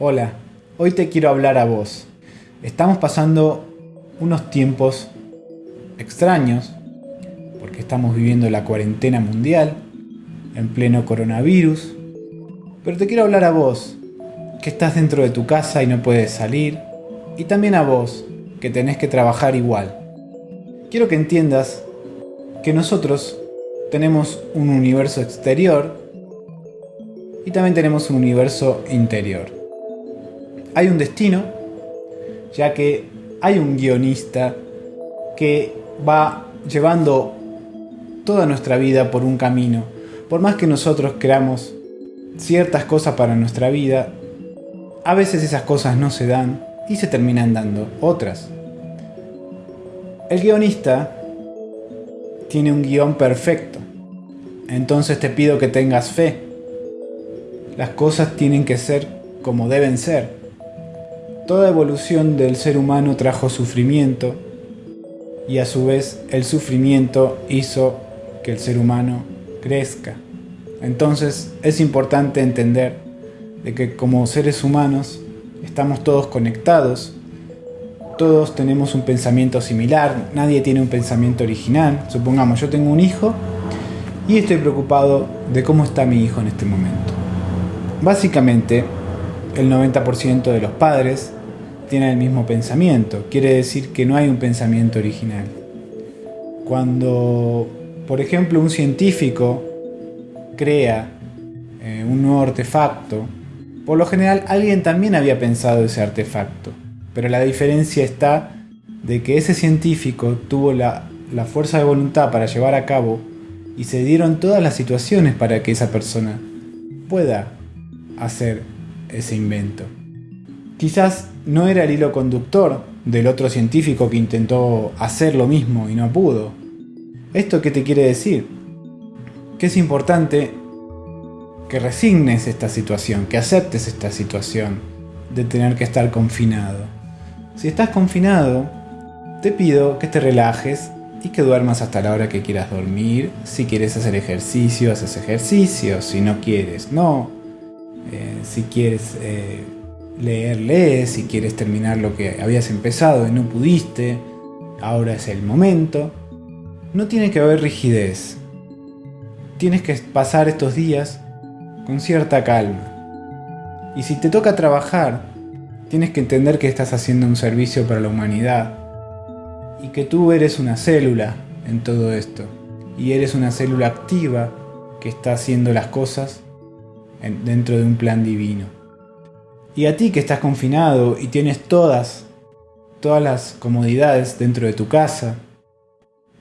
Hola, hoy te quiero hablar a vos. Estamos pasando unos tiempos extraños porque estamos viviendo la cuarentena mundial en pleno coronavirus. Pero te quiero hablar a vos, que estás dentro de tu casa y no puedes salir. Y también a vos, que tenés que trabajar igual. Quiero que entiendas que nosotros tenemos un universo exterior y también tenemos un universo interior hay un destino, ya que hay un guionista que va llevando toda nuestra vida por un camino. Por más que nosotros creamos ciertas cosas para nuestra vida, a veces esas cosas no se dan y se terminan dando otras. El guionista tiene un guion perfecto. Entonces te pido que tengas fe. Las cosas tienen que ser como deben ser. Toda evolución del ser humano trajo sufrimiento y a su vez el sufrimiento hizo que el ser humano crezca. Entonces es importante entender de que como seres humanos estamos todos conectados, todos tenemos un pensamiento similar, nadie tiene un pensamiento original. Supongamos, yo tengo un hijo y estoy preocupado de cómo está mi hijo en este momento. Básicamente, el 90% de los padres tienen el mismo pensamiento. Quiere decir que no hay un pensamiento original. Cuando, por ejemplo, un científico crea eh, un nuevo artefacto, por lo general alguien también había pensado ese artefacto. Pero la diferencia está de que ese científico tuvo la, la fuerza de voluntad para llevar a cabo y se dieron todas las situaciones para que esa persona pueda hacer ese invento. Quizás no era el hilo conductor del otro científico que intentó hacer lo mismo y no pudo. ¿Esto qué te quiere decir? Que es importante que resignes esta situación, que aceptes esta situación de tener que estar confinado. Si estás confinado, te pido que te relajes y que duermas hasta la hora que quieras dormir. Si quieres hacer ejercicio, haces ejercicio. Si no quieres, no. Eh, si quieres eh, leer, lees, si quieres terminar lo que habías empezado y no pudiste, ahora es el momento. No tiene que haber rigidez. Tienes que pasar estos días con cierta calma. Y si te toca trabajar, tienes que entender que estás haciendo un servicio para la humanidad y que tú eres una célula en todo esto. Y eres una célula activa que está haciendo las cosas dentro de un plan divino. Y a ti que estás confinado y tienes todas, todas las comodidades dentro de tu casa,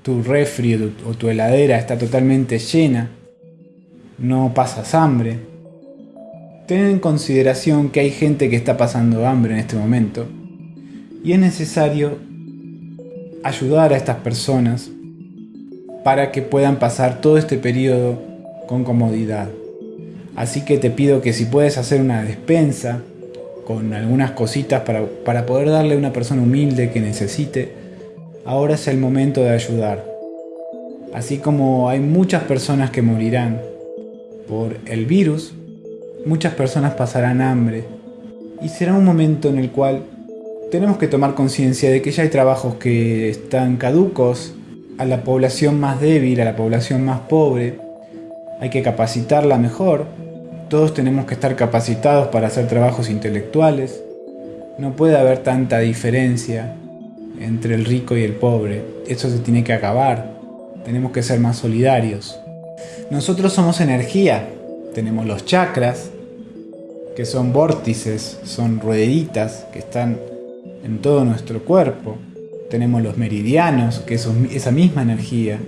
tu refri o tu heladera está totalmente llena, no pasas hambre, ten en consideración que hay gente que está pasando hambre en este momento y es necesario ayudar a estas personas para que puedan pasar todo este periodo con comodidad. Así que te pido que si puedes hacer una despensa, con algunas cositas para, poder darle a una persona humilde que necesite, ahora es el momento de ayudar. Así como hay muchas personas que morirán por el virus, muchas personas pasarán hambre y será un momento en el cual tenemos que tomar conciencia de que ya hay trabajos que están caducos a la población más débil, a la población más pobre. Hay que capacitarla mejor todos tenemos que estar capacitados para hacer trabajos intelectuales. No puede haber tanta diferencia entre el rico y el pobre. Eso se tiene que acabar. Tenemos que ser más solidarios. Nosotros somos energía. Tenemos los chakras, que son vórtices, son rueditas que están en todo nuestro cuerpo. Tenemos los meridianos, que son esa misma energía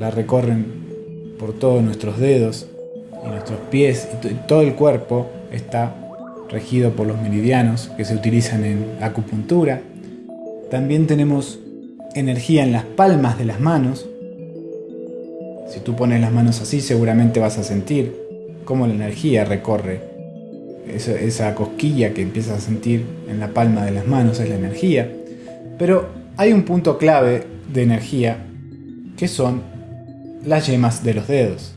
la recorren por todos nuestros dedos y nuestros pies y todo el cuerpo está regido por los meridianos que se utilizan en acupuntura. También tenemos energía en las palmas de las manos. Si tú pones las manos así seguramente vas a sentir cómo la energía recorre esa, esa cosquilla que empiezas a sentir en la palma de las manos es la energía. Pero hay un punto clave de energía que son las yemas de los dedos.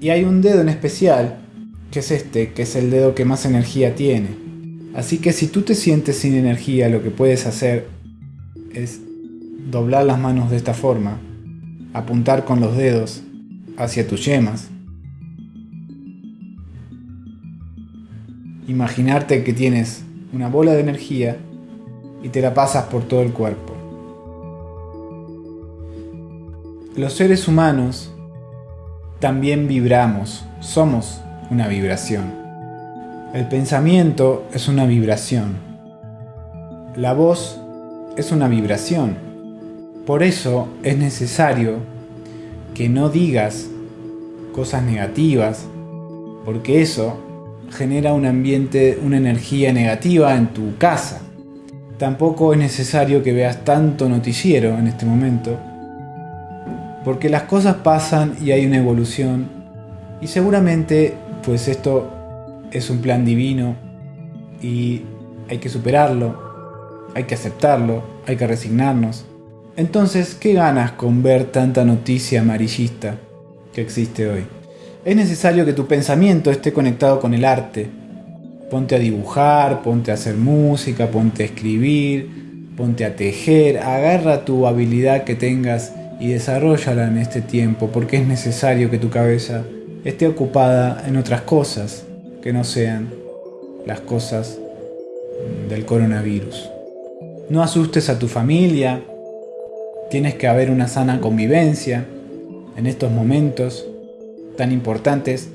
Y hay un dedo en especial, que es este, que es el dedo que más energía tiene. Así que si tú te sientes sin energía, lo que puedes hacer es doblar las manos de esta forma, apuntar con los dedos hacia tus yemas, imaginarte que tienes una bola de energía y te la pasas por todo el cuerpo. Los seres humanos también vibramos, somos una vibración. El pensamiento es una vibración. La voz es una vibración. Por eso es necesario que no digas cosas negativas, porque eso genera un ambiente, una energía negativa en tu casa. Tampoco es necesario que veas tanto noticiero en este momento, porque las cosas pasan y hay una evolución y seguramente pues esto es un plan divino y hay que superarlo, hay que aceptarlo, hay que resignarnos. Entonces, ¿qué ganas con ver tanta noticia amarillista que existe hoy? Es necesario que tu pensamiento esté conectado con el arte. Ponte a dibujar, ponte a hacer música, ponte a escribir, ponte a tejer, agarra tu habilidad que tengas y desarrollala en este tiempo, porque es necesario que tu cabeza esté ocupada en otras cosas que no sean las cosas del coronavirus. No asustes a tu familia, tienes que haber una sana convivencia en estos momentos tan importantes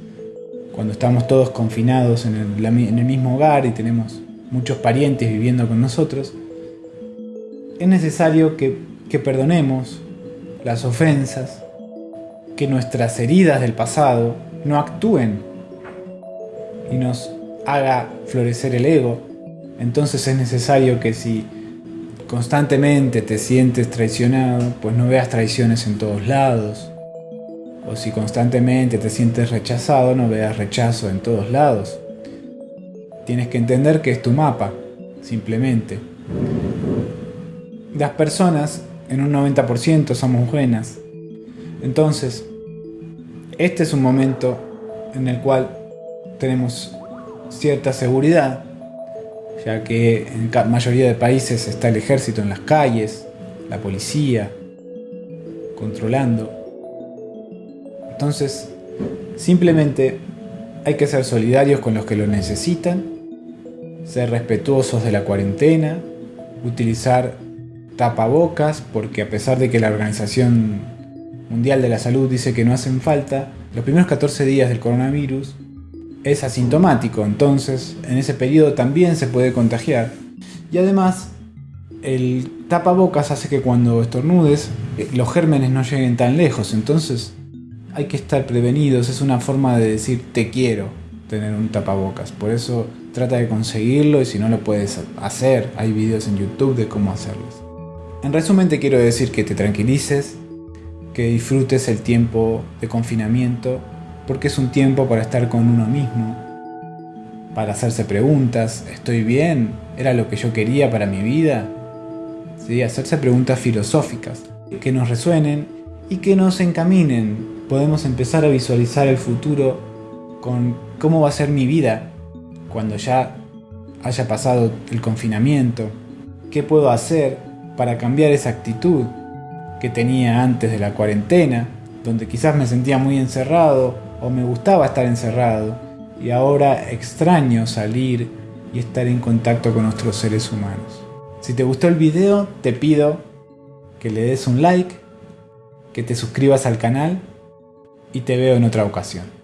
cuando estamos todos confinados en el, mismo hogar y tenemos muchos parientes viviendo con nosotros, es necesario que, que perdonemos las ofensas, que nuestras heridas del pasado no actúen y nos haga florecer el ego. Entonces es necesario que si constantemente te sientes traicionado, pues no veas traiciones en todos lados, o si constantemente te sientes rechazado, no veas rechazo en todos lados. Tienes que entender que es tu mapa, simplemente. Las personas, en un 90%, somos buenas. Entonces, este es un momento en el cual tenemos cierta seguridad, ya que en la mayoría de países está el ejército en las calles, la policía, controlando entonces, simplemente hay que ser solidarios con los que lo necesitan, ser respetuosos de la cuarentena, utilizar tapabocas, porque a pesar de que la Organización Mundial de la Salud dice que no hacen falta, los primeros 14 días del coronavirus es asintomático, entonces en ese periodo también se puede contagiar. Y además, el tapabocas hace que cuando estornudes eh, los gérmenes no lleguen tan lejos, entonces hay que estar prevenidos, es una forma de decir te quiero tener un tapabocas. Por eso trata de conseguirlo y si no lo puedes hacer, hay videos en YouTube de cómo hacerlos. En resumen te quiero decir que te tranquilices, que disfrutes el tiempo de confinamiento, porque es un tiempo para estar con uno mismo, para hacerse preguntas, ¿estoy bien? ¿Era lo que yo quería para mi vida? Sí, hacerse preguntas filosóficas que nos resuenen y que nos encaminen podemos empezar a visualizar el futuro con cómo va a ser mi vida cuando ya haya pasado el confinamiento, qué puedo hacer para cambiar esa actitud que tenía antes de la cuarentena, donde quizás me sentía muy encerrado o me gustaba estar encerrado y ahora extraño salir y estar en contacto con otros seres humanos. Si te gustó el video, te pido que le des un like, que te suscribas al canal y te veo en otra ocasión.